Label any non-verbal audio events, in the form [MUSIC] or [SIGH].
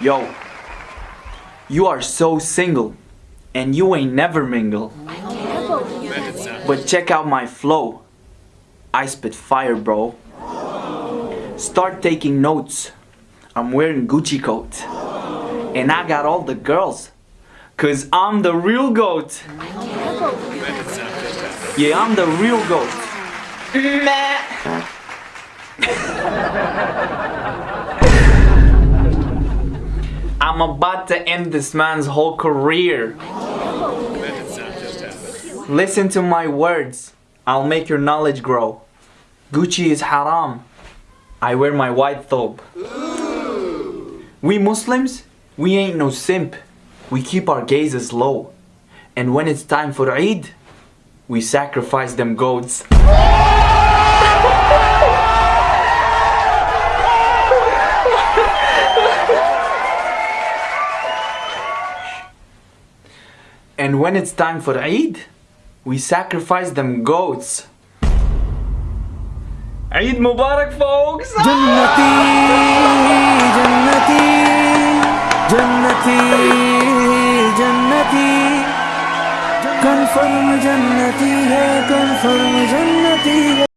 Yo, you are so single, and you ain't never mingle. But check out my flow. I spit fire, bro. Start taking notes. I'm wearing Gucci coat. And I got all the girls. Cause I'm the real goat. Yeah, I'm the real goat. Meh. [LAUGHS] I'm about to end this man's whole career. Listen to my words. I'll make your knowledge grow. Gucci is haram. I wear my white thobe. We Muslims, we ain't no simp. We keep our gazes low. And when it's time for Eid, we sacrifice them goats. And when it's time for Eid, we sacrifice them goats. Eid Mubarak, folks! Jannati, Jannati, Jannati, Jannati. Confirm Jannati, confirm Jannati.